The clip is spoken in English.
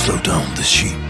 Slow down the sheep.